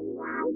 Wow.